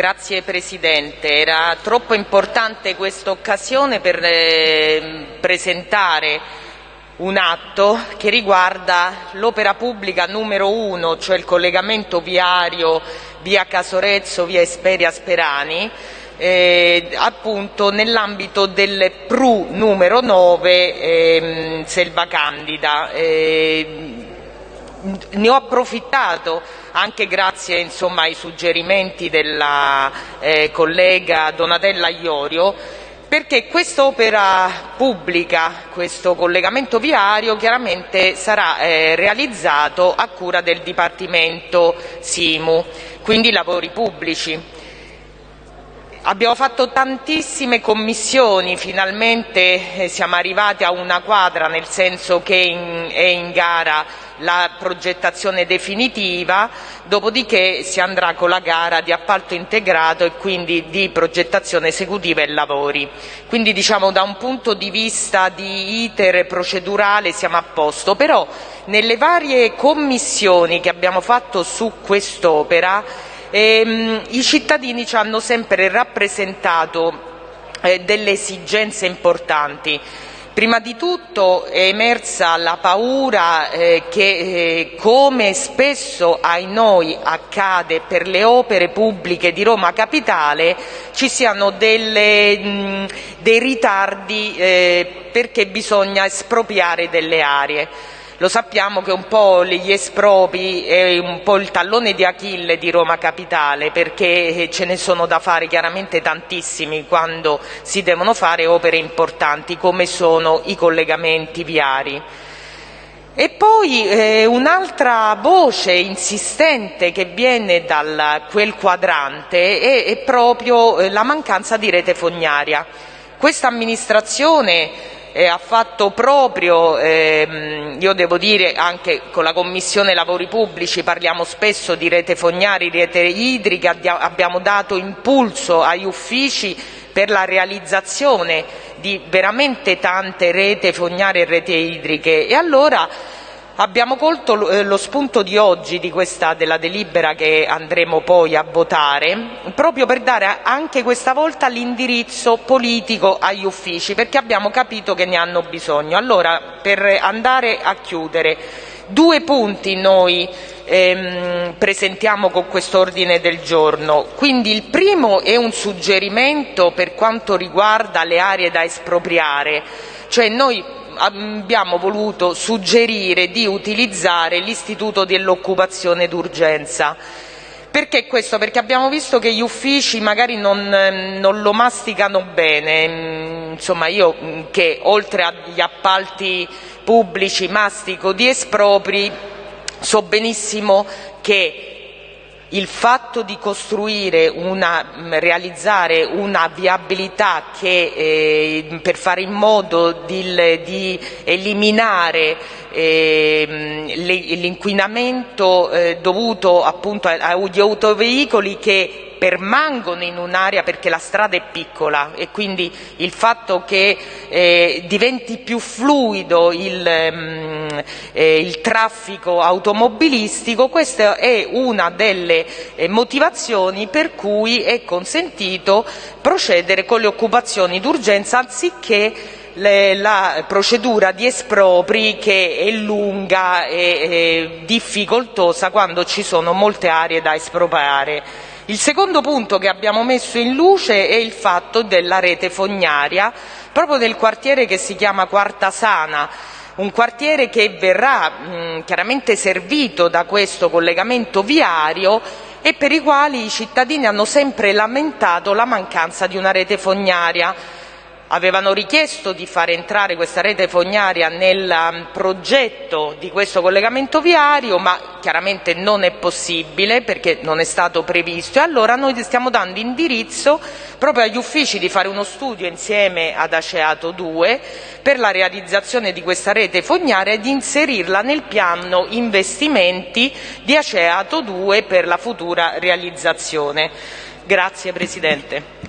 Grazie Presidente. Era troppo importante questa occasione per eh, presentare un atto che riguarda l'opera pubblica numero uno, cioè il collegamento viario via Casorezzo, via Esperia Sperani, eh, appunto nell'ambito del PRU numero 9 ehm, Selva Candida. Eh, ne ho approfittato anche grazie ai suggerimenti della eh, collega Donatella Iorio perché quest'opera pubblica, questo collegamento viario chiaramente sarà eh, realizzato a cura del Dipartimento Simu, quindi lavori pubblici. Abbiamo fatto tantissime commissioni, finalmente eh, siamo arrivati a una quadra, nel senso che è in gara la progettazione definitiva, dopodiché si andrà con la gara di appalto integrato e quindi di progettazione esecutiva e lavori. Quindi diciamo da un punto di vista di iter procedurale siamo a posto, però nelle varie commissioni che abbiamo fatto su quest'opera ehm, i cittadini ci hanno sempre rappresentato eh, delle esigenze importanti. Prima di tutto è emersa la paura eh, che, eh, come spesso noi accade per le opere pubbliche di Roma Capitale, ci siano delle, mh, dei ritardi eh, perché bisogna espropriare delle aree. Lo sappiamo che un po' gli espropri è un po' il tallone di Achille di Roma Capitale perché ce ne sono da fare chiaramente tantissimi quando si devono fare opere importanti come sono i collegamenti viari. E poi eh, un'altra voce insistente che viene da quel quadrante è, è proprio eh, la mancanza di rete fognaria. Questa amministrazione eh, ha fatto proprio, ehm, io devo dire anche con la Commissione Lavori Pubblici parliamo spesso di rete fognari, rete idrica, abbiamo dato impulso agli uffici per la realizzazione di veramente tante rete fognarie e rete idriche. E Abbiamo colto eh, lo spunto di oggi della delibera che andremo poi a votare proprio per dare anche questa volta l'indirizzo politico agli uffici perché abbiamo capito che ne hanno bisogno. Allora, per andare a chiudere, due punti noi ehm, presentiamo con questo ordine del giorno. Quindi il primo è un suggerimento per quanto riguarda le aree da espropriare, cioè noi abbiamo voluto suggerire di utilizzare l'istituto dell'occupazione d'urgenza. Perché questo? Perché abbiamo visto che gli uffici magari non, non lo masticano bene, insomma io che oltre agli appalti pubblici mastico di espropri so benissimo che il fatto di costruire una, realizzare una viabilità eh, per fare in modo di, eliminare eh, l'inquinamento eh, dovuto agli autoveicoli che permangono in un'area perché la strada è piccola e quindi il fatto che eh, diventi più fluido il, mm, il, traffico automobilistico, questa è una delle eh, motivazioni per cui è consentito procedere con le occupazioni d'urgenza anziché la procedura di espropri che è lunga e, difficoltosa quando ci sono molte aree da espropriare. Il secondo punto che abbiamo messo in luce è il fatto della rete fognaria proprio nel quartiere che si chiama Quartasana, un quartiere che verrà mh, chiaramente servito da questo collegamento viario e per i quali i cittadini hanno sempre lamentato la mancanza di una rete fognaria avevano richiesto di far entrare questa rete fognaria nel um, progetto di questo collegamento viario, ma chiaramente non è possibile perché non è stato previsto e allora noi stiamo dando indirizzo proprio agli uffici di fare uno studio insieme ad Aceato 2 per la realizzazione di questa rete fognaria e di inserirla nel piano investimenti di Aceato 2 per la futura realizzazione. Grazie Presidente.